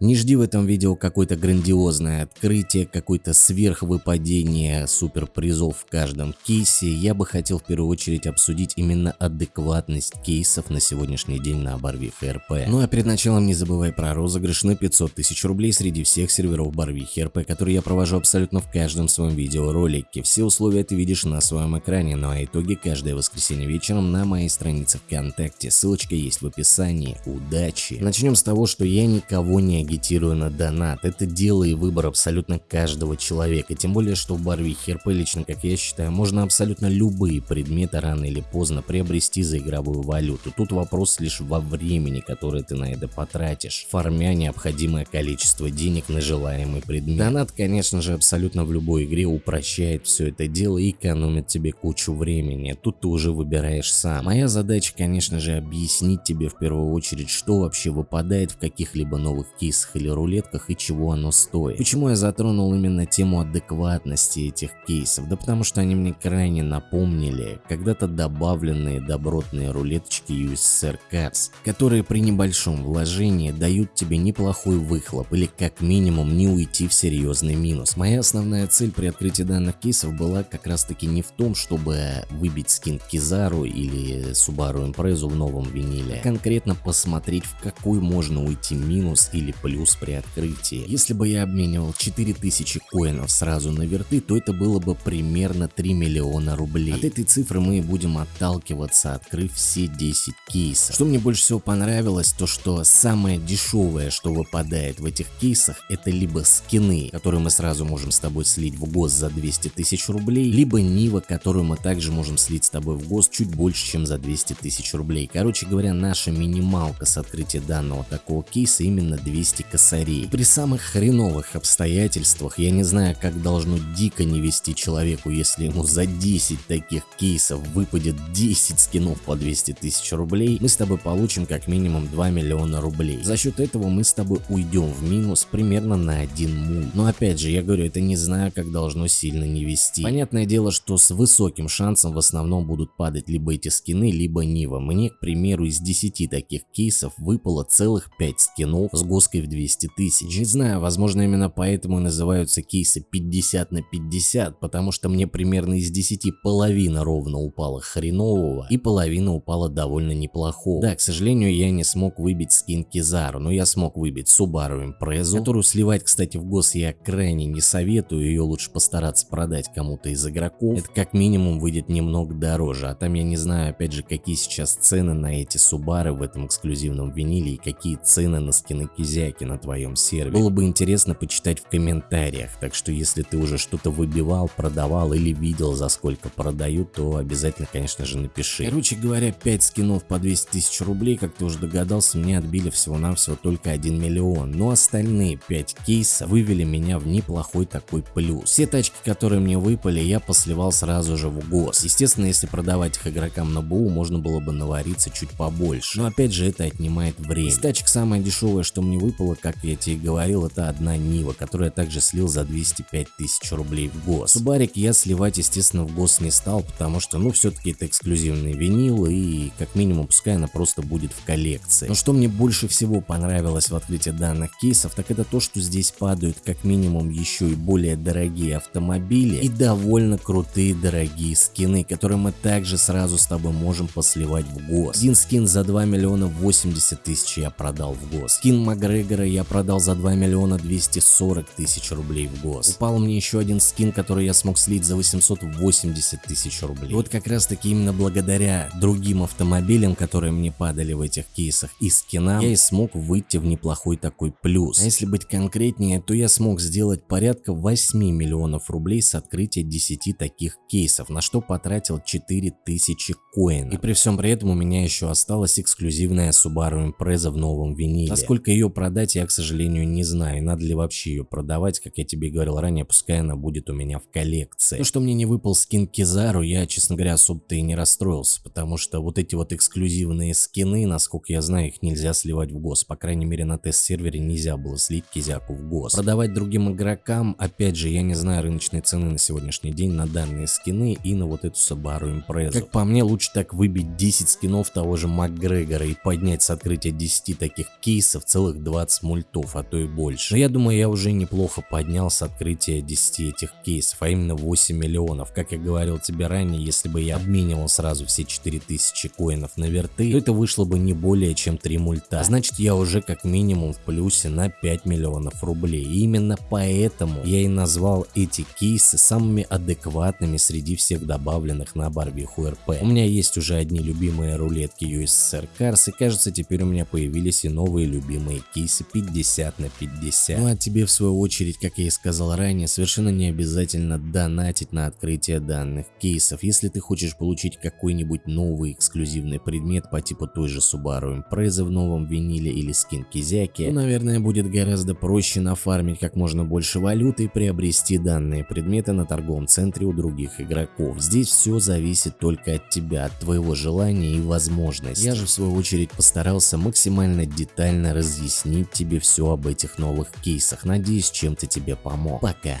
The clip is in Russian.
Не жди в этом видео какое-то грандиозное открытие, какое-то сверхвыпадение суперпризов в каждом кейсе. Я бы хотел в первую очередь обсудить именно адекватность кейсов на сегодняшний день на Барвихе РП. Ну а перед началом не забывай про розыгрыш на 500 тысяч рублей среди всех серверов Барвихи РП, который я провожу абсолютно в каждом своем видеоролике. Все условия ты видишь на своем экране, ну а итоги каждое воскресенье вечером на моей странице ВКонтакте. Ссылочка есть в описании. Удачи! Начнем с того, что я никого не агитирую на донат. Это дело и выбор абсолютно каждого человека. Тем более, что в Барви ХРП лично, как я считаю, можно абсолютно любые предметы рано или поздно приобрести за игровую валюту. Тут вопрос лишь во времени, которое ты на это потратишь, формя необходимое количество денег на желаемый предмет. Донат, конечно же, абсолютно в любой игре упрощает все это дело и экономит тебе кучу времени. Тут ты уже выбираешь сам. Моя задача, конечно же, объяснить тебе в первую очередь, что вообще выпадает в каких-либо новых кейсах кейсах или рулетках и чего оно стоит. Почему я затронул именно тему адекватности этих кейсов? Да потому что они мне крайне напомнили когда-то добавленные добротные рулеточки USSR Cars, которые при небольшом вложении дают тебе неплохой выхлоп или как минимум не уйти в серьезный минус. Моя основная цель при открытии данных кейсов была как раз таки не в том, чтобы выбить скин Кизару или Subaru Impreza в новом виниле, а конкретно посмотреть в какой можно уйти минус или плюс при открытии. Если бы я обменивал 4000 коинов сразу на верты, то это было бы примерно 3 миллиона рублей. От этой цифры мы будем отталкиваться, открыв все 10 кейсов. Что мне больше всего понравилось, то что самое дешевое, что выпадает в этих кейсах, это либо скины, которые мы сразу можем с тобой слить в ГОС за 200 тысяч рублей, либо Нива, которую мы также можем слить с тобой в ГОС чуть больше, чем за 200 тысяч рублей. Короче говоря, наша минималка с открытия данного такого кейса именно 200 200 косарей. При самых хреновых обстоятельствах я не знаю, как должно дико не вести человеку, если ему за 10 таких кейсов выпадет 10 скинов по 200 тысяч рублей, мы с тобой получим как минимум 2 миллиона рублей. За счет этого мы с тобой уйдем в минус примерно на 1 мул. Но опять же, я говорю, это не знаю, как должно сильно не вести. Понятное дело, что с высоким шансом в основном будут падать либо эти скины, либо Нива. Мне, к примеру, из 10 таких кейсов выпало целых 5 скинов с гоской в 200 тысяч. Не знаю, возможно именно поэтому называются кейсы 50 на 50, потому что мне примерно из 10 половина ровно упала хренового и половина упала довольно неплохого. Да, к сожалению, я не смог выбить скин Кизару, но я смог выбить Subaru Impreza, которую сливать, кстати, в гос я крайне не советую, ее лучше постараться продать кому-то из игроков. Это как минимум выйдет немного дороже, а там я не знаю, опять же, какие сейчас цены на эти Субары в этом эксклюзивном виниле и какие цены на скины Кизяки ссылки на твоем сервере. Было бы интересно почитать в комментариях, так что если ты уже что-то выбивал, продавал или видел за сколько продают, то обязательно конечно же напиши. Короче говоря, 5 скинов по 200 тысяч рублей, как ты уже догадался, мне отбили всего-навсего только 1 миллион, но остальные 5 кейсов вывели меня в неплохой такой плюс. Все тачки, которые мне выпали, я посливал сразу же в ГОС. Естественно, если продавать их игрокам на БУ, можно было бы навариться чуть побольше, но опять же это отнимает время. Из тачек самое дешевое, что мне выпало, было, как я тебе говорил, это одна Нива, которую я также слил за 205 тысяч рублей в ГОС. Субарик я сливать, естественно, в ГОС не стал, потому что, ну, все-таки это эксклюзивный винил, и как минимум, пускай она просто будет в коллекции. Но что мне больше всего понравилось в открытии данных кейсов, так это то, что здесь падают как минимум еще и более дорогие автомобили и довольно крутые дорогие скины, которые мы также сразу с тобой можем посливать в ГОС. Один скин за 2 миллиона 80 тысяч я продал в ГОС. Скин Макгрегора Вейдера я продал за 2 миллиона 240 тысяч рублей в гос. Упал мне еще один скин, который я смог слить за 880 тысяч рублей. И вот как раз таки именно благодаря другим автомобилям, которые мне падали в этих кейсах и скинам, я и смог выйти в неплохой такой плюс. А если быть конкретнее, то я смог сделать порядка 8 миллионов рублей с открытия 10 таких кейсов, на что потратил 4000 коинов. И при всем при этом у меня еще осталась эксклюзивная Subaru Impreza в новом виниле. Насколько ее продать продать я, к сожалению, не знаю, надо ли вообще ее продавать, как я тебе говорил ранее, пускай она будет у меня в коллекции. То, что мне не выпал скин Кизару, я, честно говоря, особо-то и не расстроился, потому что вот эти вот эксклюзивные скины, насколько я знаю, их нельзя сливать в ГОС, по крайней мере на тест-сервере нельзя было слить Кизяку в ГОС. Продавать другим игрокам, опять же, я не знаю рыночной цены на сегодняшний день на данные скины и на вот эту Subaru Impreza. Как по мне, лучше так выбить 10 скинов того же Макгрегора и поднять с открытия 10 таких кейсов целых 20 20 мультов, а то и больше. Но я думаю, я уже неплохо поднял с открытия 10 этих кейсов, а именно 8 миллионов. Как я говорил тебе ранее, если бы я обменивал сразу все 4000 коинов на верты, то это вышло бы не более чем 3 мульта. Значит, я уже как минимум в плюсе на 5 миллионов рублей. И именно поэтому я и назвал эти кейсы самыми адекватными среди всех добавленных на Барбиху РП. У меня есть уже одни любимые рулетки USSR Cars и кажется теперь у меня появились и новые любимые кейсы 50 на 50. Ну а тебе в свою очередь, как я и сказал ранее, совершенно не обязательно донатить на открытие данных кейсов. Если ты хочешь получить какой-нибудь новый эксклюзивный предмет по типу той же Subaru Impreza в новом виниле или скин Кизяки, то наверное будет гораздо проще нафармить как можно больше валюты и приобрести данные предметы на торговом центре у других игроков. Здесь все зависит только от тебя, от твоего желания и возможностей. Я же в свою очередь постарался максимально детально разъяснить тебе все об этих новых кейсах. Надеюсь, чем-то тебе помог. Пока.